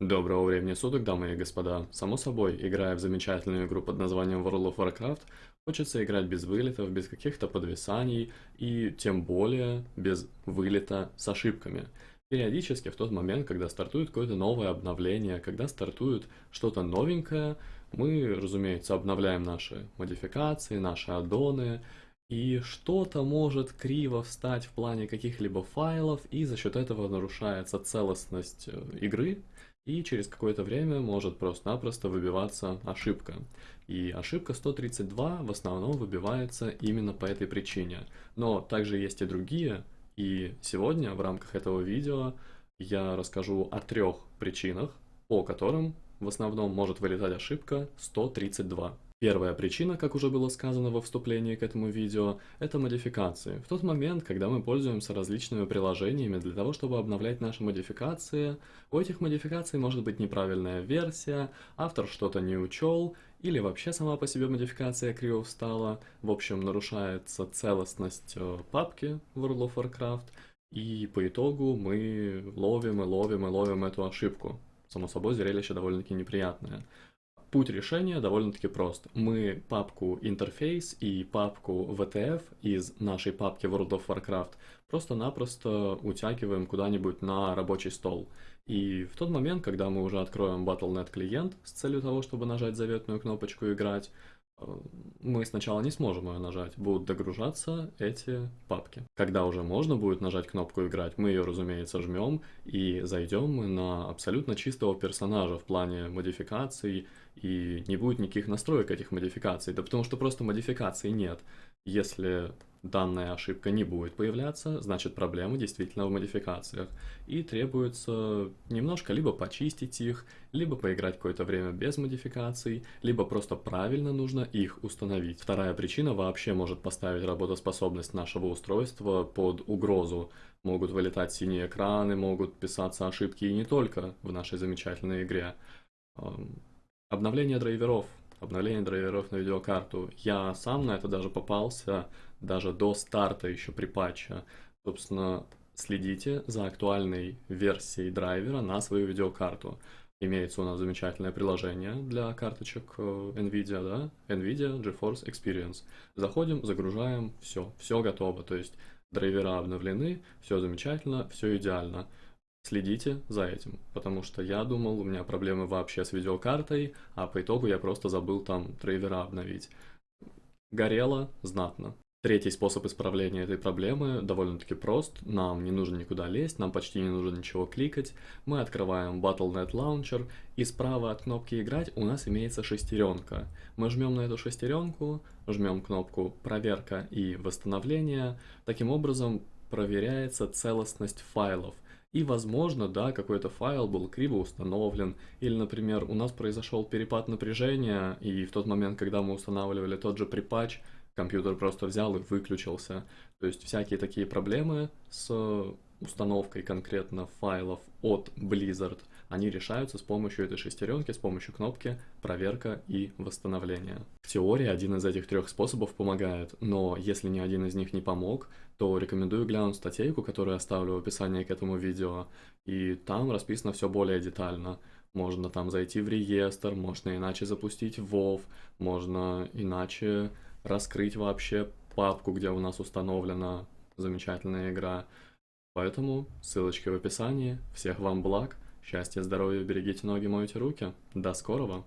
Доброго времени суток, дамы и господа. Само собой, играя в замечательную игру под названием World of Warcraft, хочется играть без вылетов, без каких-то подвисаний и тем более без вылета с ошибками. Периодически в тот момент, когда стартует какое-то новое обновление, когда стартует что-то новенькое, мы, разумеется, обновляем наши модификации, наши аддоны, и что-то может криво встать в плане каких-либо файлов, и за счет этого нарушается целостность э, игры, и через какое-то время может просто-напросто выбиваться ошибка. И ошибка 132 в основном выбивается именно по этой причине. Но также есть и другие, и сегодня в рамках этого видео я расскажу о трех причинах, по которым в основном может вылетать ошибка 132. Первая причина, как уже было сказано во вступлении к этому видео, это модификации. В тот момент, когда мы пользуемся различными приложениями для того, чтобы обновлять наши модификации, у этих модификаций может быть неправильная версия, автор что-то не учел, или вообще сама по себе модификация криво встала, в общем нарушается целостность э, папки World of Warcraft, и по итогу мы ловим и ловим и ловим эту ошибку. Само собой, зрелище довольно-таки неприятное. Путь решения довольно-таки прост. Мы папку интерфейс и папку VTF из нашей папки World of Warcraft просто-напросто утягиваем куда-нибудь на рабочий стол. И в тот момент, когда мы уже откроем Battle.net клиент с целью того, чтобы нажать заветную кнопочку «Играть», мы сначала не сможем ее нажать, будут догружаться эти папки. Когда уже можно будет нажать кнопку «Играть», мы ее, разумеется, жмем и зайдем мы на абсолютно чистого персонажа в плане модификаций, и не будет никаких настроек этих модификаций, да потому что просто модификаций нет. Если данная ошибка не будет появляться, значит проблема действительно в модификациях. И требуется немножко либо почистить их, либо поиграть какое-то время без модификаций, либо просто правильно нужно их установить. Вторая причина вообще может поставить работоспособность нашего устройства под угрозу. Могут вылетать синие экраны, могут писаться ошибки и не только в нашей замечательной игре. Обновление драйверов обновление драйверов на видеокарту. Я сам на это даже попался, даже до старта еще при патче. Собственно, следите за актуальной версией драйвера на свою видеокарту. Имеется у нас замечательное приложение для карточек э, NVIDIA, да? NVIDIA GeForce Experience. Заходим, загружаем, все, все готово. То есть драйвера обновлены, все замечательно, все идеально. Следите за этим, потому что я думал, у меня проблемы вообще с видеокартой, а по итогу я просто забыл там драйвера обновить. Горело знатно. Третий способ исправления этой проблемы довольно-таки прост. Нам не нужно никуда лезть, нам почти не нужно ничего кликать. Мы открываем Battle.net Launcher, и справа от кнопки «Играть» у нас имеется шестеренка. Мы жмем на эту шестеренку, жмем кнопку «Проверка и восстановление». Таким образом проверяется целостность файлов – и, возможно, да, какой-то файл был криво установлен, или, например, у нас произошел перепад напряжения, и в тот момент, когда мы устанавливали тот же припатч, компьютер просто взял и выключился. То есть всякие такие проблемы с установкой конкретно файлов от Blizzard, они решаются с помощью этой шестеренки, с помощью кнопки «Проверка и восстановление». В теории один из этих трех способов помогает, но если ни один из них не помог, то рекомендую глянуть статейку, которую оставлю в описании к этому видео, и там расписано все более детально. Можно там зайти в реестр, можно иначе запустить WoW, можно иначе раскрыть вообще папку, где у нас установлена замечательная игра. Поэтому ссылочки в описании. Всех вам благ, счастья, здоровья, берегите ноги, мойте руки. До скорого!